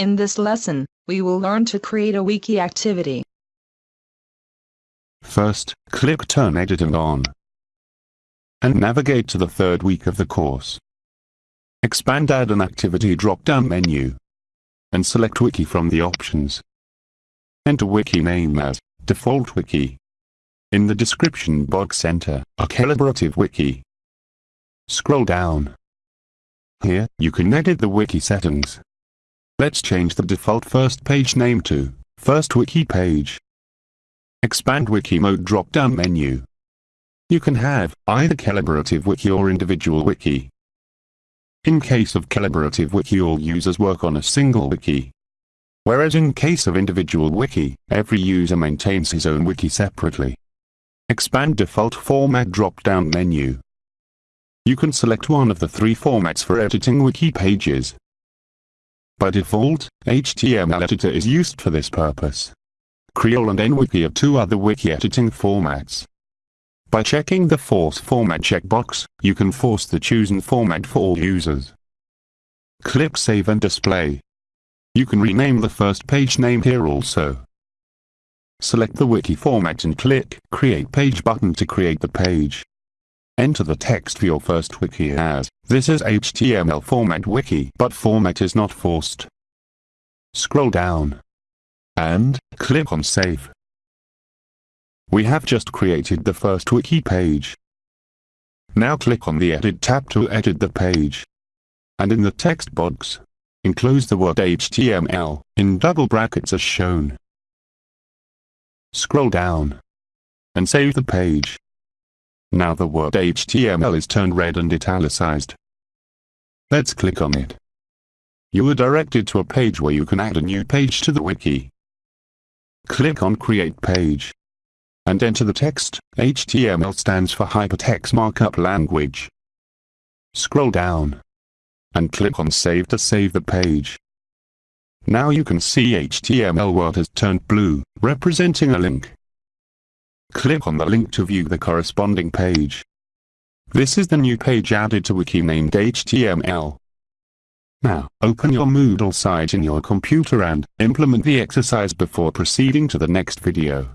In this lesson, we will learn to create a wiki activity. First, click Turn Editing on and navigate to the third week of the course. Expand Add an Activity drop-down menu and select Wiki from the options. Enter wiki name as default wiki. In the description box enter a collaborative wiki. Scroll down. Here, you can edit the wiki settings. Let's change the default first page name to first wiki page. Expand wiki mode drop-down menu. You can have either collaborative wiki or individual wiki. In case of collaborative wiki all users work on a single wiki. Whereas in case of individual wiki, every user maintains his own wiki separately. Expand default format drop-down menu. You can select one of the three formats for editing wiki pages. By default, HTML editor is used for this purpose. Creole and NWiki are two other wiki editing formats. By checking the Force Format checkbox, you can force the chosen format for all users. Click Save and Display. You can rename the first page name here also. Select the wiki format and click Create Page button to create the page. Enter the text for your first wiki as, this is HTML format wiki but format is not forced. Scroll down. And, click on Save. We have just created the first wiki page. Now click on the Edit tab to edit the page. And in the text box, enclose the word HTML in double brackets as shown. Scroll down and save the page. Now the word HTML is turned red and italicized. Let's click on it. You are directed to a page where you can add a new page to the wiki. Click on Create Page and enter the text. HTML stands for Hypertext Markup Language. Scroll down and click on Save to save the page. Now you can see HTML word has turned blue, representing a link. Click on the link to view the corresponding page. This is the new page added to wiki named HTML. Now, open your Moodle site in your computer and implement the exercise before proceeding to the next video.